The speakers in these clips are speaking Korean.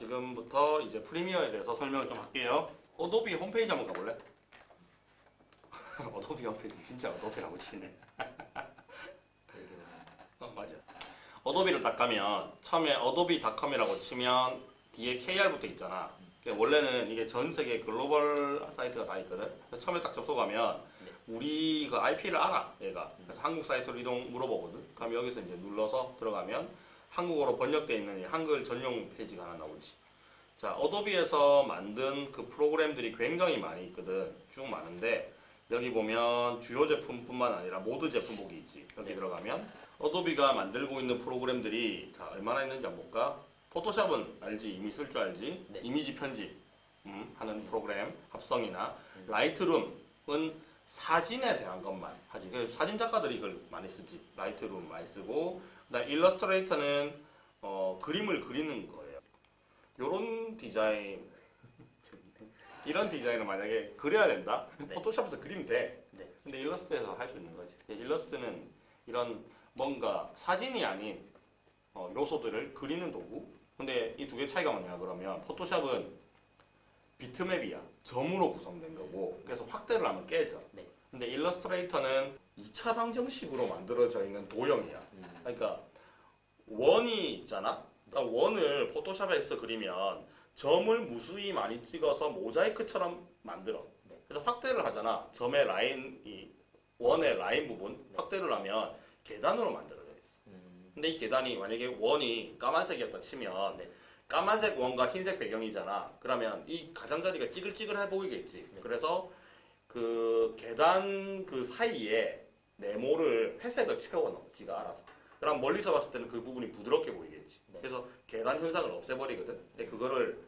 지금부터 이제 프리미어에 대해서 설명을 좀 할게요. 어도비 홈페이지 한번 가볼래? 어도비 홈페이지 진짜 어도비라고 치네. 어, 맞아. 어도비를 딱 가면 처음에 어도비닷컴이라고 치면 뒤에 KR 붙어 있잖아. 원래는 이게 전 세계 글로벌 사이트가 다 있거든. 처음에 딱 접속하면 네. 우리 그 IP를 알아, 얘가. 그래서 한국 사이트로 이동 물어보거든. 그럼 여기서 이제 눌러서 들어가면 한국어로 번역되어 있는 이 한글 전용 페이지가 하나 나오지. 자, 어도비에서 만든 그 프로그램들이 굉장히 많이 있거든. 쭉 많은데 여기 보면 주요 제품뿐만 아니라 모든 제품 보기 있지. 여기 네. 들어가면 어도비가 만들고 있는 프로그램들이 다 얼마나 있는지 한번 볼까? 포토샵은 알지? 이미 쓸 줄 알지? 네. 이미지 편집 음, 하는 프로그램 합성이나 음. 라이트룸은 사진에 대한 것만 하지. 그래서 사진 작가들이 이걸 많이 쓰지. 라이트룸 많이 쓰고 일러스트레이터는 어, 그림을 그리는 거예요. 요런 디자인 이런 디자인을 만약에 그려야 된다? 네. 포토샵에서 그리면 돼. 네. 근데 일러스트에서 할 수 있는 거지. 일러스트는 이런 뭔가 사진이 아닌 어, 요소들을 그리는 도구. 근데 이 두 개 차이가 뭐냐 그러면 포토샵은 비트맵이야. 점으로 구성된 거고 그래서 확대를 하면 깨져. 네. 근데 일러스트레이터는 2차 방정식으로 만들어져 있는 도형이야. 음. 그러니까 원이 있잖아. 그러니까 원을 포토샵에서 그리면 점을 무수히 많이 찍어서 모자이크처럼 만들어. 네. 그래서 확대를 하잖아. 점의 라인 이 원의 라인 부분 네. 확대를 하면 계단으로 만들어져 있어. 음. 근데 이 계단이 만약에 원이 까만색이었다 치면 네. 까만색 원과 흰색 배경이잖아. 그러면 이 가장자리가 찌글찌글해 보이겠지. 네. 그래서 그 계단 그 사이에 네모를 회색을 채워넣어. 지가 알아서. 그럼 멀리서 봤을 때는 그 부분이 부드럽게 보이겠지. 네. 그래서 계단 현상을 없애버리거든. 근데 그거를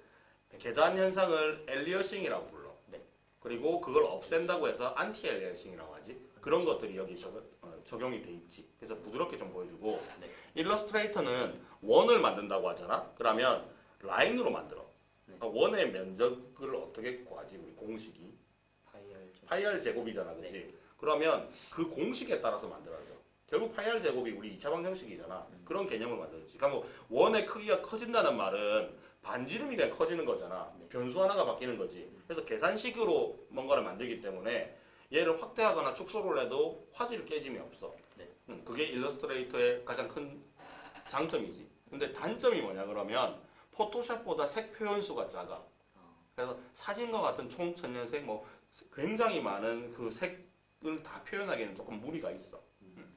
계단 현상을 aliasing이라고 불러. 네. 그리고 그걸 없앤다고 해서 anti-aliasing이라고 하지. 그런 것들이 여기 적, 어, 적용이 돼 있지. 그래서 부드럽게 좀 보여주고 네. 일러스트레이터는 원을 만든다고 하잖아. 그러면 라인으로 만들어. 네. 그러니까 원의 면적을 어떻게 구하지? 우리 공식이 파이r 제곱이잖아, 그렇지? 네. 그러면 그 공식에 따라서 만들어져. 결국 파이r 제곱이 우리 2차 방정식이잖아. 음. 그런 개념을 만들었지. 그러니까 뭐 원의 크기가 커진다는 말은 반지름이 그냥 커지는 거잖아. 네. 변수 하나가 바뀌는 거지. 그래서 계산식으로 뭔가를 만들기 때문에 얘를 확대하거나 축소를 해도 화질을 깨짐이 없어. 네. 음, 그게 일러스트레이터의 가장 큰 장점이지. 근데 단점이 뭐냐 그러면 포토샵보다 색 표현수가 작아. 어. 그래서 사진과 같은 총천연색 뭐 굉장히 많은 그 색을 다 표현하기에는 조금 무리가 있어. 음.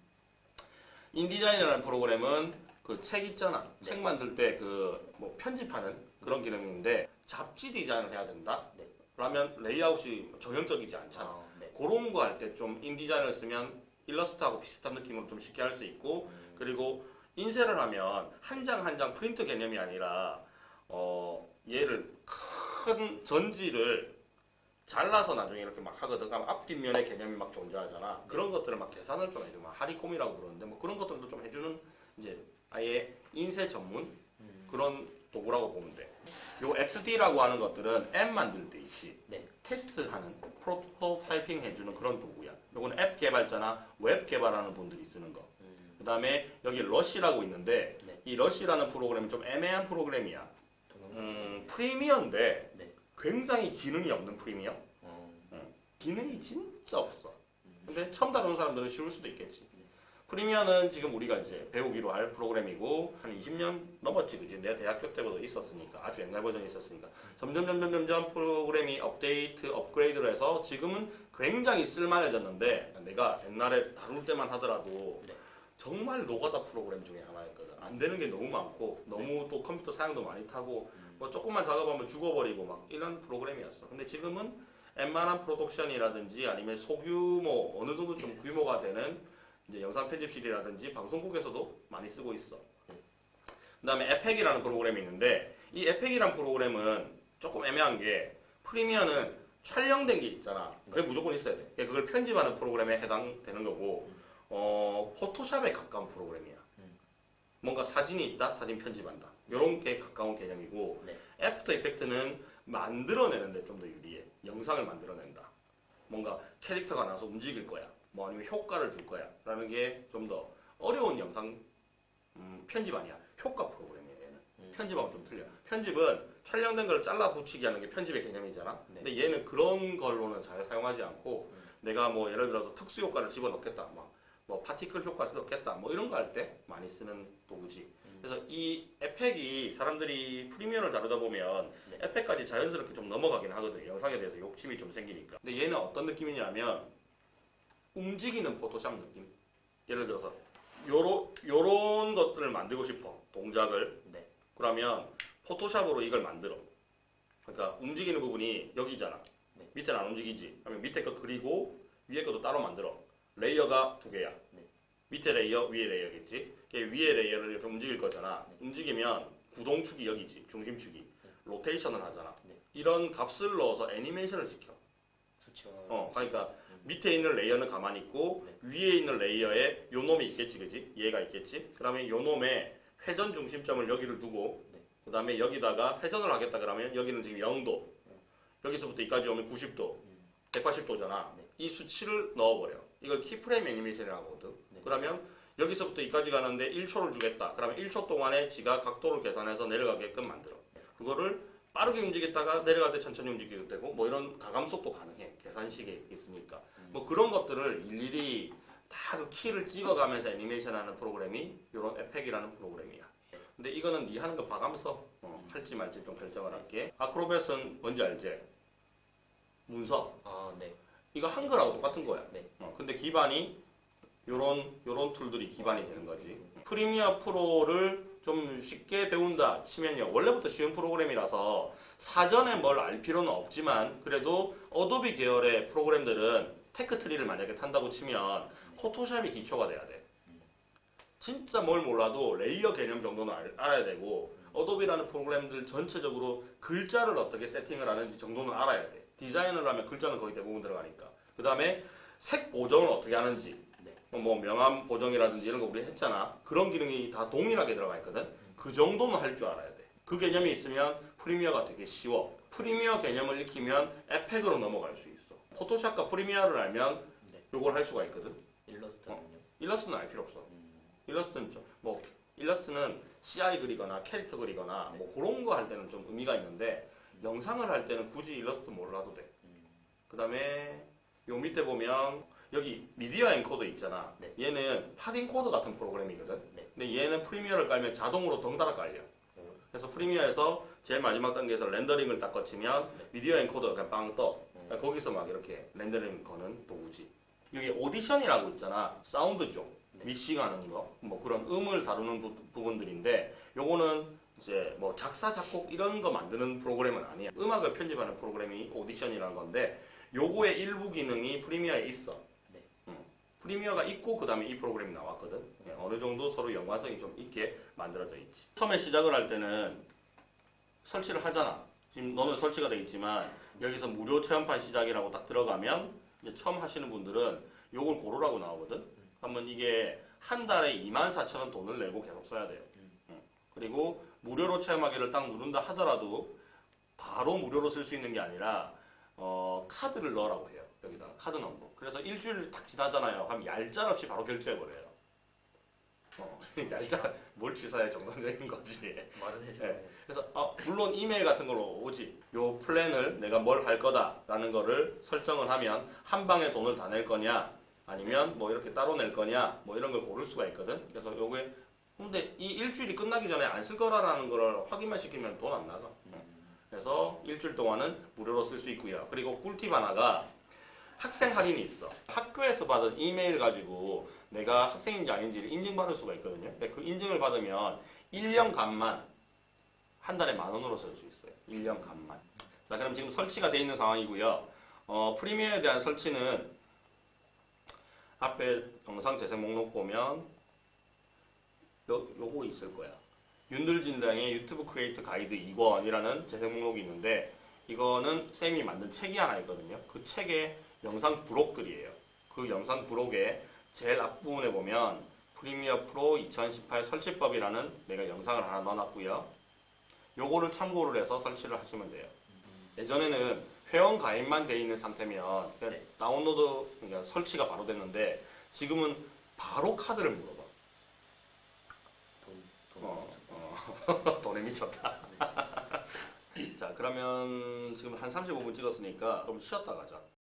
InDesign이라는 프로그램은 그 책 있잖아. 네. 책 만들 때 그 뭐 편집하는 그런 기능인데 잡지 디자인을 해야 된다. 네. 그러면 레이아웃이 전형적이지 않잖아. 어, 네. 그런 거 할 때 좀 InDesign을 쓰면 일러스트하고 비슷한 느낌으로 좀 쉽게 할 수 있고 음. 그리고 인쇄를 하면 한 장 한 장 프린트 개념이 아니라 어 얘를 큰 전지를 잘라서 나중에 이렇게 막 하거든. 그럼 앞뒷면의 개념이 막 존재하잖아. 그런 것들을 막 계산을 좀 해줘. 막 하리콤이라고 부르는데 뭐 그런 것들도 좀 해주는 이제 아예 인쇄 전문 음. 그런 도구라고 보면 돼. 요 XD라고 하는 것들은 앱 만들 때 있지. 네. 테스트하는 prototyping 해주는 그런 도구야. 요거는 앱 개발자나 웹 개발하는 분들이 쓰는 거. 음. 그 다음에 여기 Rush라고 있는데 네. 이 Rush라는 프로그램이 좀 애매한 프로그램이야. 동영상 음, Premiere인데 네. 굉장히 기능이 없는 Premiere. 어. 기능이 진짜 없어. 음. 근데 처음 다루는 사람들은 쉬울 수도 있겠지. 네. Premiere는 지금 우리가 이제 배우기로 할 프로그램이고 한 20년 넘었지, 그지? 내 대학교 때부터 있었으니까 아주 옛날 버전이 있었으니까 점점 점점 점점 프로그램이 업데이트, 업그레이드를 해서 지금은 굉장히 쓸만해졌는데 내가 옛날에 다룰 때만 하더라도 네. 정말 노가다 프로그램 중에 하나였거든. 안 되는 게 너무 많고 너무 또 컴퓨터 사양도 많이 타고 음. 뭐 조금만 작업하면 죽어버리고 막 이런 프로그램이었어. 근데 지금은 웬만한 프로덕션이라든지 아니면 소규모 어느 정도 좀 규모가 되는 이제 영상 편집실이라든지 방송국에서도 많이 쓰고 있어. 그 다음에 에펙이라는 프로그램이 있는데 이 에펙이라는 프로그램은 조금 애매한 게 Premiere는 촬영된 게 있잖아. 그게 무조건 있어야 돼. 그걸 편집하는 프로그램에 해당되는 거고 어, 포토샵에 가까운 프로그램이야. 음. 뭔가 사진이 있다, 사진 편집한다. 이런 게 가까운 개념이고 네. After Effects는 만들어내는데 좀 더 유리해. 영상을 만들어낸다. 뭔가 캐릭터가 나서 움직일 거야. 뭐 아니면 효과를 줄 거야. 라는 게 좀 더 어려운 영상 음, 편집 아니야. 효과 프로그램이야 얘는. 음. 편집하고 좀 틀려. 편집은 촬영된 걸 잘라 붙이기 하는 게 편집의 개념이잖아. 네. 근데 얘는 그런 걸로는 잘 사용하지 않고 음. 내가 뭐 예를 들어서 특수 효과를 집어넣겠다. 막 뭐 파티클 효과 넣겠다. 뭐 이런 거 할 때 많이 쓰는 도구지. 음. 그래서 이 에펙이 사람들이 프리미어를 다루다 보면 네. 에펙까지 자연스럽게 좀 넘어가긴 하거든. 영상에 대해서 욕심이 좀 생기니까. 근데 얘는 어떤 느낌이냐면 움직이는 포토샵 느낌. 예를 들어서 요런 요런 것들을 만들고 싶어. 동작을. 네. 그러면 포토샵으로 이걸 만들어. 그러니까 움직이는 부분이 여기잖아. 네. 밑에는 안 움직이지. 그러면 밑에 거 그리고 위에 것도 따로 만들어. 레이어가 두 개야. 네. 밑에 레이어, 위에 레이어겠지. 위에 레이어를 이렇게 움직일 거잖아. 네. 움직이면 구동축이 여기지. 중심축이. 로테이션을 하잖아. 네. 이런 값을 넣어서 애니메이션을 시켜. 수치원. 어, 그러니까 음. 밑에 있는 레이어는 가만히 있고 네. 위에 있는 레이어에 요 놈이 있겠지, 그지? 얘가 있겠지. 그러면 요 놈의 회전 중심점을 여기를 두고 네. 그다음에 여기다가 회전을 하겠다 그러면 여기는 지금 0도. 네. 여기서부터 여기까지 오면 90도, 음. 180도잖아. 네. 이 수치를 넣어버려. 이걸 keyframe 애니메이션이라고 하거든. 네. 그러면 여기서부터 여기까지 가는데 1초를 주겠다. 그러면 1초 동안에 지가 각도를 계산해서 내려가게끔 만들어. 그거를 빠르게 움직였다가 내려갈 때 천천히 움직이도 되고 뭐 이런 가감속도 가능해. 계산식에 있으니까. 음. 뭐 그런 것들을 일일이 다 그 키를 찍어가면서 애니메이션 하는 프로그램이 이런 에펙이라는 프로그램이야. 근데 이거는 네 하는 거 봐가면서 어, 할지 말지 좀 결정을 할게. Acrobat은 뭔지 알지? 문서. 아, 네. 이거 한글하고 똑같은 거야. 네. 어, 근데 기반이 요런 요런 툴들이 기반이 되는 거지. Premiere Pro를 좀 쉽게 배운다 치면요. 원래부터 쉬운 프로그램이라서 사전에 뭘 알 필요는 없지만 그래도 Adobe 계열의 프로그램들은 tech tree를 만약에 탄다고 치면 포토샵이 기초가 돼야 돼. 진짜 뭘 몰라도 레이어 개념 정도는 알, 알아야 되고 Adobe라는 프로그램들 전체적으로 글자를 어떻게 세팅을 하는지 정도는 알아야 돼. 디자인을 하면 글자는 거의 대부분 들어가니까. 그 다음에 색 보정을 어떻게 하는지. 네. 뭐 명암 보정이라든지 이런 거 우리 했잖아. 그런 기능이 다 동일하게 들어가 있거든. 그 정도는 할 줄 알아야 돼. 그 개념이 있으면 Premiere가 되게 쉬워. Premiere 개념을 익히면 에펙으로 넘어갈 수 있어. 포토샵과 Premiere를 알면 네. 요걸 할 수가 있거든. 일러스트는요? 일러스트는 알 필요 없어. 음. 일러스트는 좀, 뭐, 일러스트는 CI 그리거나 캐릭터 그리거나 네. 뭐 그런 거 할 때는 좀 의미가 있는데 영상을 할 때는 굳이 일러스트 몰라도 돼. 음. 그 다음에 요 밑에 보면 여기 Media Encoder 있잖아. 네. 얘는 팟인코더 같은 프로그램이거든. 네. 근데 얘는 Premiere를 깔면 자동으로 덩달아 깔려. 오. 그래서 Premiere에서 제일 마지막 단계에서 렌더링을 딱 거치면 네. Media Encoder가 그냥 빵 떠. 음. 그러니까 거기서 막 이렇게 렌더링 거는 도구지. 여기 Audition이라고 있잖아. 사운드 쪽. 네. 믹싱하는 거. 뭐 그런 음을 다루는 부, 부분들인데 요거는 이제 뭐 작사 작곡 이런 거 만드는 프로그램은 아니야. 음악을 편집하는 프로그램이 Audition이라는 건데 요거의 일부 기능이 Premiere에 있어. 네. 음. Premiere가 있고 그 다음에 이 프로그램이 나왔거든. 예, 어느 정도 서로 연관성이 좀 있게 만들어져 있지. 처음에 시작을 할 때는 설치를 하잖아. 지금 너는 설치가 돼 있지만 여기서 무료 체험판 시작이라고 딱 들어가면 처음 하시는 분들은 요걸 고르라고 나오거든. 그러면 이게 한 달에 24,000원 돈을 내고 계속 써야 돼요. 음. 그리고 무료로 체험하기를 딱 누른다 하더라도 바로 무료로 쓸 수 있는 게 아니라 어, 카드를 넣으라고 해요. 여기다가 카드 넘버. 그래서 일주일 딱 지나잖아요. 그럼 얄짤 없이 바로 결제해버려요. 어, 얄짤, 뭘 취사해 정상적인 거지. 네. 돼. 그래서 어, 물론 이메일 같은 걸로 오지. 요 플랜을 내가 뭘 할 거다 라는 거를 설정을 하면 한 방에 돈을 다 낼 거냐 아니면 뭐 이렇게 따로 낼 거냐 뭐 이런 걸 고를 수가 있거든. 그래서 요게 근데 이 일주일이 끝나기 전에 안 쓸 거라는 걸 확인만 시키면 돈 안 나가. 음. 그래서 일주일 동안은 무료로 쓸 수 있고요. 그리고 꿀팁 하나가 학생 할인이 있어. 학교에서 받은 이메일 가지고 내가 학생인지 아닌지를 인증받을 수가 있거든요. 그 인증을 받으면 1년간만 한 달에 만 원으로 쓸 수 있어요. 1년간만. 자, 그럼 지금 설치가 돼 있는 상황이고요. 어, Premiere에 대한 설치는 앞에 영상 재생 목록 보면 요, 요거 있을 거야. 윤들진당의 유튜브 크리에이터 가이드 2권이라는 재생 목록이 있는데 이거는 쌤이 만든 책이 하나 있거든요. 그 책에 영상 부록들이에요. 그 영상 부록에 제일 앞부분에 보면 프리미어 프로 2018 설치법이라는 내가 영상을 하나 넣어놨고요. 요거를 참고를 해서 설치를 하시면 돼요. 예전에는 회원 가입만 돼 있는 상태면 네. 다운로드 그러니까 설치가 바로 됐는데 지금은 바로 카드를 물어봐. 돈, 돈. 어, 어. 돈 오래 미쳤다. 자 그러면 지금 한 35분 찍었으니까 좀 쉬었다 가자.